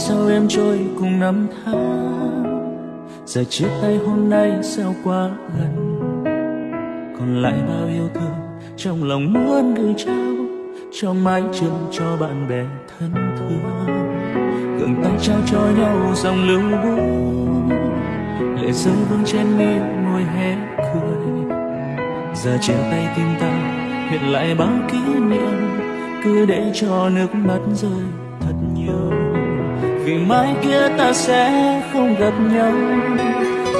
sao em trôi cùng năm tháng? Giờ chia tay hôm nay sao quá gần? Còn lại bao yêu thương trong lòng muốn gửi trao, cho mái trường cho bạn bè thân thương. Gần tay trao cho nhau dòng lưu buồn lệ rơi vương trên mi môi hé cười. Giờ chia tay tim ta hiện lại bao kỷ niệm, cứ để cho nước mắt rơi thật nhiều vì mai kia ta sẽ không gặp nhau.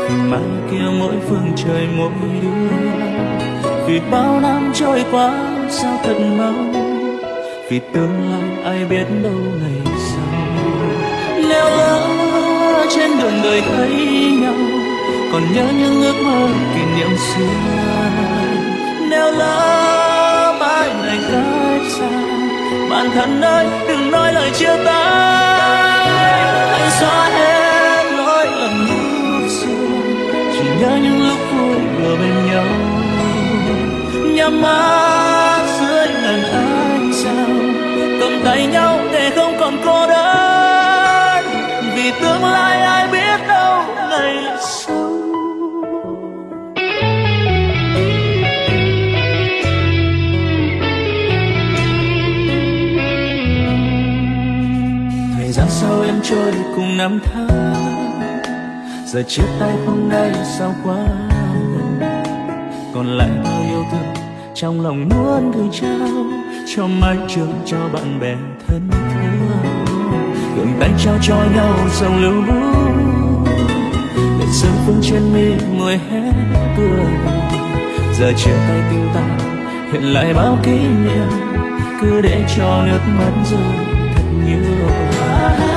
Vì mai kia mỗi phương trời mỗi đứa. Vì bao năm trôi qua, sao thật mau? Vì tương lai ai biết đâu ngày sau? Nếu lỡ trên đường đời thấy nhau, còn nhớ những ước mơ kỷ niệm xưa. Nếu lỡ mãi này cách xa, bạn thân ơi, đừng nói lời chia tay. Sao em trôi cùng năm tháng? Giờ chia tay hôm nay sao quá gần còn lại bao yêu thương trong lòng muốn gửi trao cho mái trường cho bạn bè thân thương gượng tay trao cho nhau dòng lưu bút để sương phương trên mi môi hé cười. Giờ chia tay tình ta hiện lại bao kỷ niệm, cứ để cho nước mắt rơi thật nhiều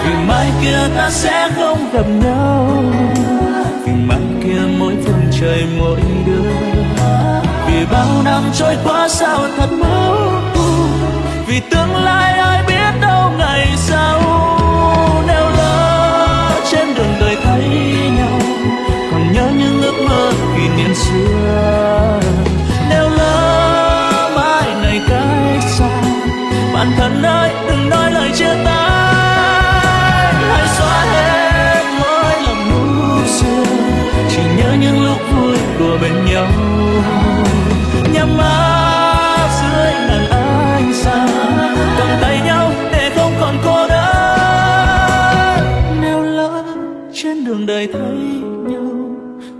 vì mai kia ta sẽ không gặp nhau. Vì mai kia mỗi phương trời, mỗi đứa. Vì bao năm trôi qua sao thật máu vì tương lai ai biết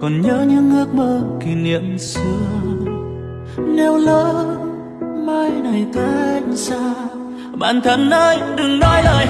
còn nhớ những ước mơ kỷ niệm xưa. Nếu lỡ mai này cách xa, bạn thân ơi đừng nói lời